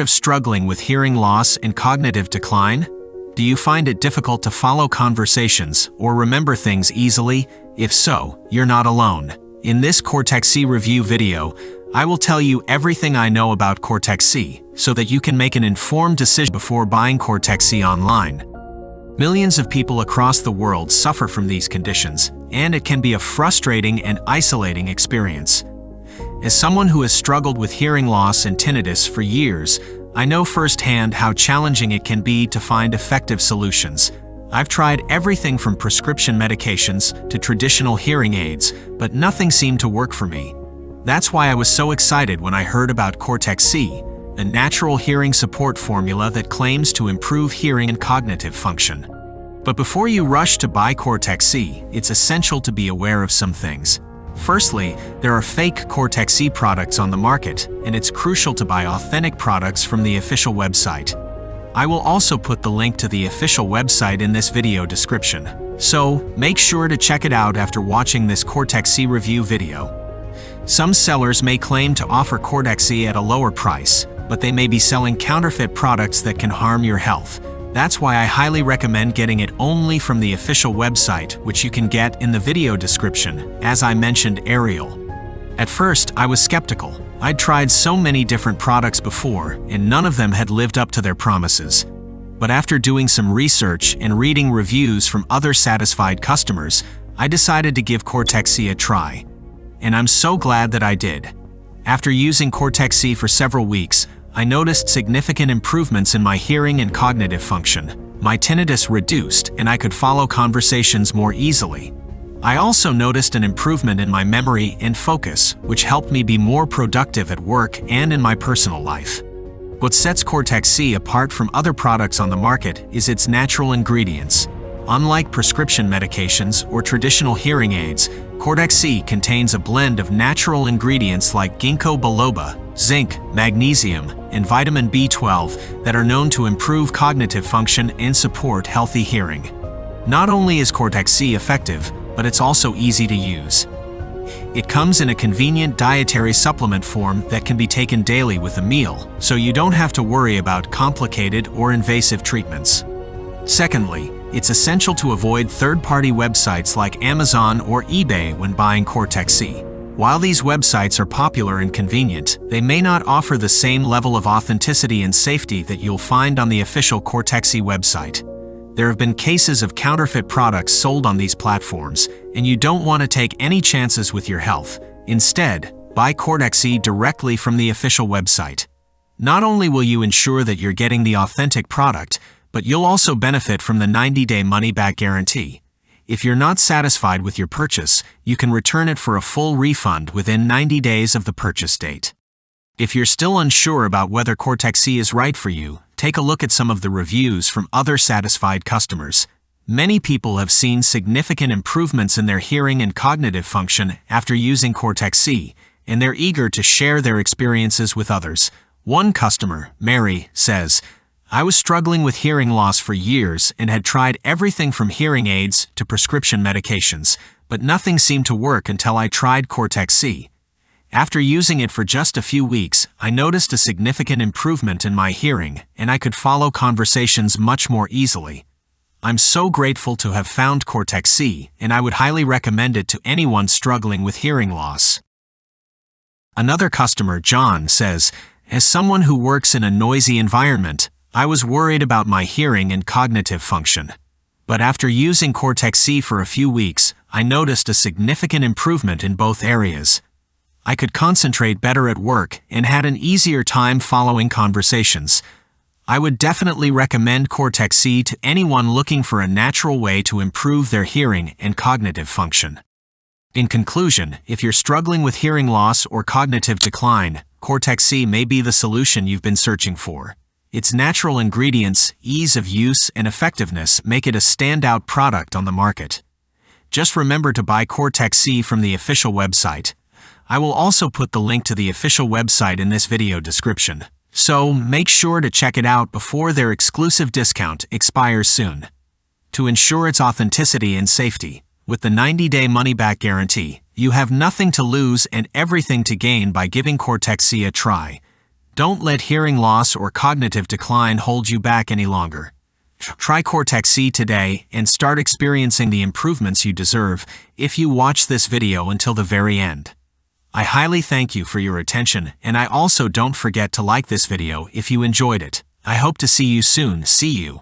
of struggling with hearing loss and cognitive decline? Do you find it difficult to follow conversations or remember things easily? If so, you're not alone. In this Cortexi review video, I will tell you everything I know about Cortexi so that you can make an informed decision before buying Cortexi online. Millions of people across the world suffer from these conditions, and it can be a frustrating and isolating experience. As someone who has struggled with hearing loss and tinnitus for years, I know firsthand how challenging it can be to find effective solutions. I've tried everything from prescription medications to traditional hearing aids, but nothing seemed to work for me. That's why I was so excited when I heard about Cortexi, a natural hearing support formula that claims to improve hearing and cognitive function. But before you rush to buy Cortexi, it's essential to be aware of some things. Firstly, there are fake Cortexi products on the market, and it's crucial to buy authentic products from the official website. I will also put the link to the official website in this video description, so make sure to check it out after watching this Cortexi review video. Some sellers may claim to offer Cortexi at a lower price, but they may be selling counterfeit products that can harm your health, that's why I highly recommend getting it only from the official website, which you can get in the video description, as I mentioned Ariel. At first, I was skeptical. I'd tried so many different products before, and none of them had lived up to their promises. But after doing some research and reading reviews from other satisfied customers, I decided to give Cortexi a try. And I'm so glad that I did. After using Cortexi for several weeks, I noticed significant improvements in my hearing and cognitive function. My tinnitus reduced, and I could follow conversations more easily. I also noticed an improvement in my memory and focus, which helped me be more productive at work and in my personal life. What sets Cortexi apart from other products on the market is its natural ingredients. Unlike prescription medications or traditional hearing aids, Cortexi contains a blend of natural ingredients like ginkgo biloba, zinc, magnesium, and vitamin B12 that are known to improve cognitive function and support healthy hearing. Not only is Cortexi effective, but it's also easy to use. It comes in a convenient dietary supplement form that can be taken daily with a meal, so you don't have to worry about complicated or invasive treatments. Secondly, it's essential to avoid third-party websites like Amazon or eBay when buying Cortexi. While these websites are popular and convenient, they may not offer the same level of authenticity and safety that you'll find on the official Cortexi website. There have been cases of counterfeit products sold on these platforms, and you don't want to take any chances with your health. Instead, buy Cortexi directly from the official website. Not only will you ensure that you're getting the authentic product, but you'll also benefit from the 90-day money-back guarantee. If you're not satisfied with your purchase, you can return it for a full refund within 90 days of the purchase date. If you're still unsure about whether Cortexi is right for you, take a look at some of the reviews from other satisfied customers. Many people have seen significant improvements in their hearing and cognitive function after using Cortexi, and they're eager to share their experiences with others. One customer, Mary, says, I was struggling with hearing loss for years and had tried everything from hearing aids to prescription medications, but nothing seemed to work until I tried Cortexi. After using it for just a few weeks, I noticed a significant improvement in my hearing, and I could follow conversations much more easily. I'm so grateful to have found Cortexi, and I would highly recommend it to anyone struggling with hearing loss. Another customer, John, says, As someone who works in a noisy environment, I was worried about my hearing and cognitive function. But after using Cortexi for a few weeks, I noticed a significant improvement in both areas. I could concentrate better at work and had an easier time following conversations. I would definitely recommend Cortexi to anyone looking for a natural way to improve their hearing and cognitive function. In conclusion, if you're struggling with hearing loss or cognitive decline, Cortexi may be the solution you've been searching for. Its natural ingredients, ease of use, and effectiveness make it a standout product on the market. Just remember to buy Cortexi from the official website. I will also put the link to the official website in this video description, so make sure to check it out before their exclusive discount expires soon. To ensure its authenticity and safety, with the 90-day money-back guarantee, you have nothing to lose and everything to gain by giving Cortexi a try. Don't let hearing loss or cognitive decline hold you back any longer. Try Cortexi today and start experiencing the improvements you deserve if you watch this video until the very end. I highly thank you for your attention and I also don't forget to like this video if you enjoyed it. I hope to see you soon. See you.